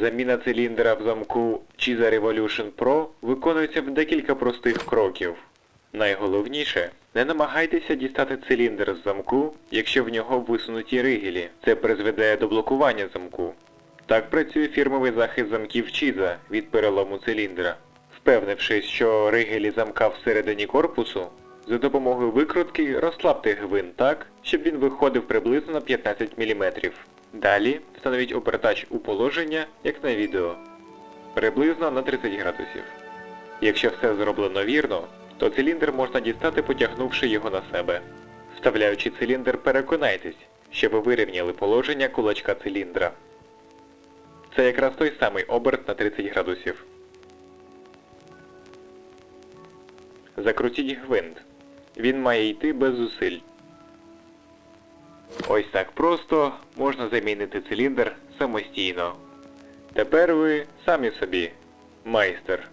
Заміна циліндра в замку Chiza Revolution Pro виконується в декілька простих кроків. Найголовніше, не намагайтеся дістати циліндр з замку, якщо в нього висунуті ригелі. Це призведе до блокування замку. Так працює фірмовий захист замків Chiza від перелому циліндра. Впевнившись, що ригелі замка всередині корпусу, за допомогою викрутки розслабте гвинт так, щоб він виходив приблизно на 15 мм. Далі встановіть обертач у положення, як на відео, приблизно на 30 градусів. Якщо все зроблено вірно, то циліндр можна дістати потягнувши його на себе. Вставляючи циліндр, переконайтесь, що ви вирівняли положення кулачка циліндра. Це якраз той самий оберт на 30 градусів. Закрутіть гвинт. Він має йти без зусиль. Ось так просто можна замінити циліндр самостійно. Тепер ви самі собі майстер.